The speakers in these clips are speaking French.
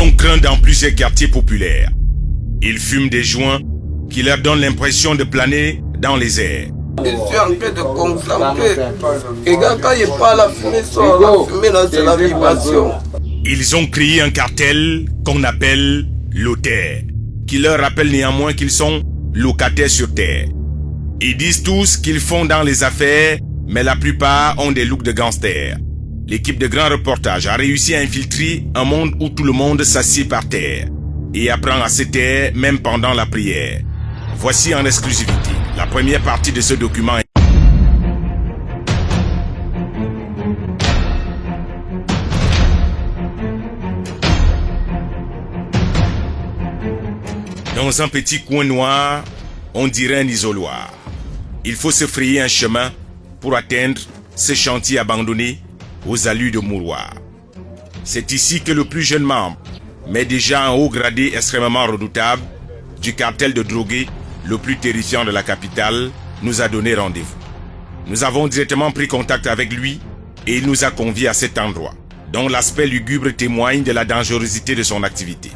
sont craints dans plusieurs quartiers populaires. Ils fument des joints qui leur donnent l'impression de planer dans les airs. Je suis en train de concentrer. Et quand il parle, la fumée sort. La fumée, là, c'est la vibration. Ils ont créé un cartel qu'on appelle l'OTER, qui leur rappelle néanmoins qu'ils sont locataires sur Terre. Ils disent tous qu'ils font dans les affaires, mais la plupart ont des looks de gangsters. L'équipe de Grand Reportage a réussi à infiltrer un monde où tout le monde s'assied par terre et apprend à se taire même pendant la prière. Voici en exclusivité la première partie de ce document. Dans un petit coin noir, on dirait un isoloir. Il faut se frayer un chemin pour atteindre ce chantier abandonné aux allures de mouroir. C'est ici que le plus jeune membre, mais déjà un haut gradé extrêmement redoutable, du cartel de drogués le plus terrifiant de la capitale, nous a donné rendez-vous. Nous avons directement pris contact avec lui et il nous a conviés à cet endroit, dont l'aspect lugubre témoigne de la dangerosité de son activité.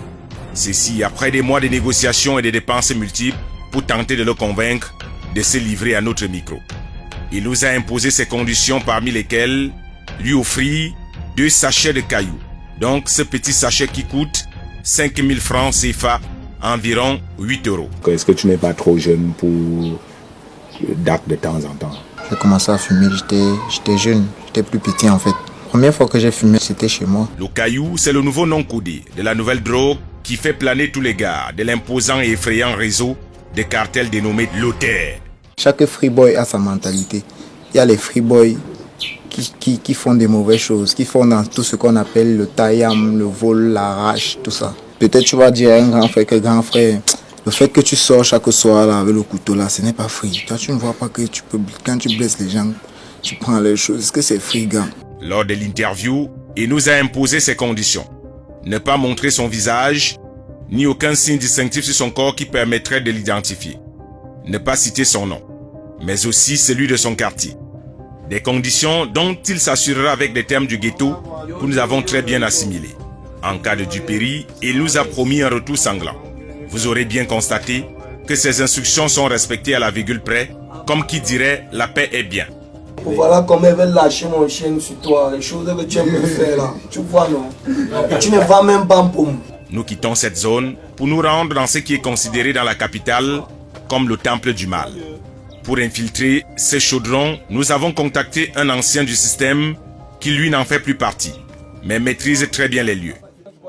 Ceci après des mois de négociations et de dépenses multiples pour tenter de le convaincre de se livrer à notre micro. Il nous a imposé ces conditions parmi lesquelles lui offrir deux sachets de cailloux. Donc ce petit sachet qui coûte 5000 francs CFA, environ 8 euros. Est-ce que tu n'es pas trop jeune pour d'actes de temps en temps? J'ai commencé à fumer, j'étais jeune, j'étais plus petit en fait. première fois que j'ai fumé, c'était chez moi. Le caillou, c'est le nouveau nom codé de la nouvelle drogue qui fait planer tous les gars de l'imposant et effrayant réseau des cartels dénommés Loter. Chaque freeboy a sa mentalité. Il y a les freeboys qui, qui, qui, font des mauvaises choses, qui font dans tout ce qu'on appelle le taillam, le vol, l'arrache, tout ça. Peut-être tu vas dire à un grand frère que grand frère, le fait que tu sors chaque soir là, avec le couteau là, ce n'est pas free. Toi, tu ne vois pas que tu peux, quand tu blesses les gens, tu prends les choses. Est-ce que c'est free, gars? Lors de l'interview, il nous a imposé ses conditions. Ne pas montrer son visage, ni aucun signe distinctif sur son corps qui permettrait de l'identifier. Ne pas citer son nom, mais aussi celui de son quartier. Des conditions dont il s'assurera avec des termes du ghetto que nous avons très bien assimilés. En cas de dupéry, il nous a promis un retour sanglant. Vous aurez bien constaté que ces instructions sont respectées à la virgule près, comme qui dirait la paix est bien. Voilà comment elle veut lâcher mon chien sur toi, les choses que tu aimes faire là. Tu vois non? Tu ne vas même pas pour Nous quittons cette zone pour nous rendre dans ce qui est considéré dans la capitale comme le temple du mal. Pour infiltrer ces chaudrons, nous avons contacté un ancien du système qui lui n'en fait plus partie, mais maîtrise très bien les lieux.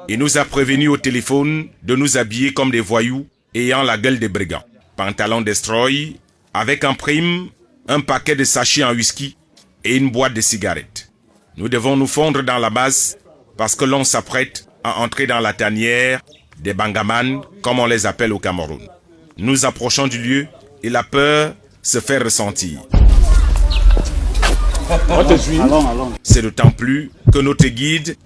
Il nous a prévenu au téléphone de nous habiller comme des voyous ayant la gueule des brigands. Pantalon destroy, avec en prime un paquet de sachets en whisky et une boîte de cigarettes. Nous devons nous fondre dans la base parce que l'on s'apprête à entrer dans la tanière des bangaman, comme on les appelle au Cameroun. Nous approchons du lieu et la peur se fait ressentir. C'est d'autant plus que notre guide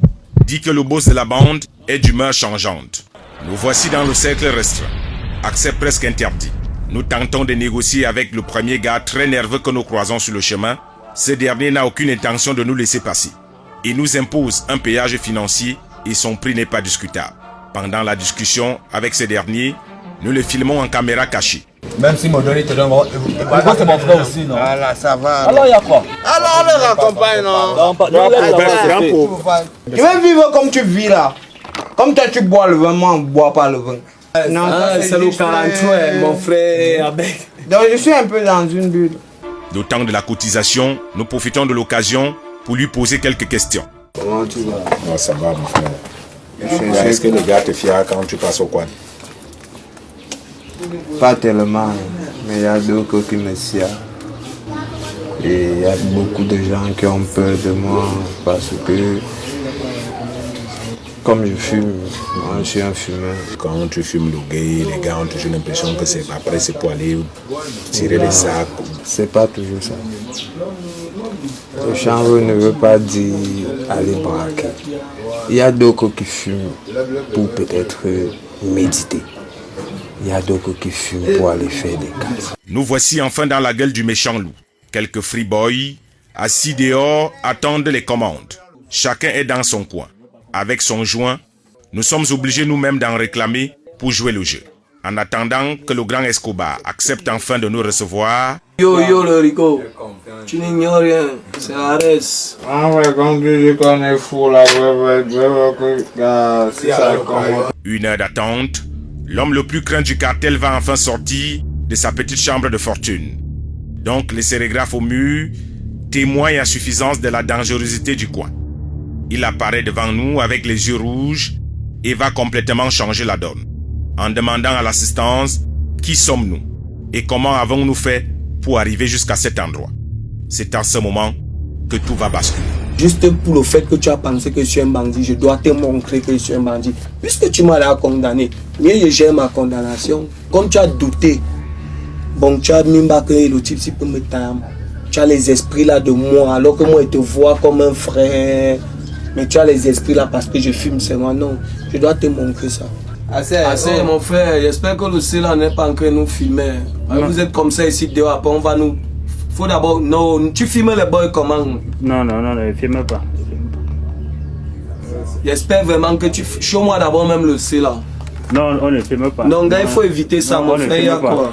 dit que le boss de la bande est d'humeur changeante. Nous voici dans le cercle restreint. Accès presque interdit. Nous tentons de négocier avec le premier gars très nerveux que nous croisons sur le chemin. Ce dernier n'a aucune intention de nous laisser passer. Il nous impose un péage financier et son prix n'est pas discutable. Pendant la discussion avec ce dernier, nous le filmons en caméra cachée. Même si mon donné te donne... Pourquoi c'est mon frère aussi, non? Voilà, ça va. Alors il y a quoi? Alors on le raccompagne, non? Non, pas... Non, Tu veux vivre comme tu vis là. Comme toi tu bois le vin, moi on boit pas le vin. Non, c'est le 43, mon frère, avec... Donc je suis un peu dans une bulle. D'autant de la cotisation, nous profitons de l'occasion pour lui poser quelques questions. Comment tu vas? Oh, Ça va, mon frère. Est-ce que les gars te fièrent quand tu passes au coin? Pas tellement, mais il y a d'autres qui me sied. Et il y a beaucoup de gens qui ont peur de moi parce que comme je fume, moi je suis un fumeur. Quand tu fumes le gay, les gars ont toujours l'impression que c'est après c'est pour aller tirer les sacs. C'est pas toujours ça. Le chanvre ne veut pas dire aller braquer. Il y a d'autres qui fument pour peut-être méditer. Il y a d'autres qui fument pour aller faire des cases. Nous voici enfin dans la gueule du méchant loup. Quelques freeboys, assis dehors, attendent les commandes. Chacun est dans son coin, avec son joint Nous sommes obligés nous-mêmes d'en réclamer pour jouer le jeu. En attendant que le grand Escobar accepte enfin de nous recevoir, Yo, yo, le Rico. Tu n'ignores rien. C'est Ares. Ah ouais, comme tu dis qu'on est fou là, ouais, ouais, ouais, ouais, ouais, l'homme le plus craint du cartel va enfin sortir de sa petite chambre de fortune. Donc les sérigraphes au mur témoignent à suffisance de la dangerosité du coin. Il apparaît devant nous avec les yeux rouges et va complètement changer la donne, en demandant à l'assistance qui sommes-nous et comment avons-nous fait pour arriver jusqu'à cet endroit? C'est à ce moment que tout va basculer. Juste pour le fait que tu as pensé que je suis un bandit, je dois te montrer que je suis un bandit. Puisque tu m'as là condamné, mais je gère ma condamnation. Comme tu as douté, bon, tu as mis que le type si peut me taire. Tu as les esprits là de moi, alors que moi je te vois comme un frère. Mais tu as les esprits là parce que je fume seulement. Non, je dois te montrer ça. Assez, Assez, mon frère, j'espère que le ciel n'est pas en train de nous filmer. Vous êtes comme ça ici dehors, après on va nous. Faut d'abord. Non, tu filmes les boys comment? Non, non, non, ne filme pas. J'espère vraiment que tu. Show-moi d'abord même le C là. Non, on ne filme pas. Non, gars, il faut éviter ça, Non, mon frère. Il y a filme pas. quoi?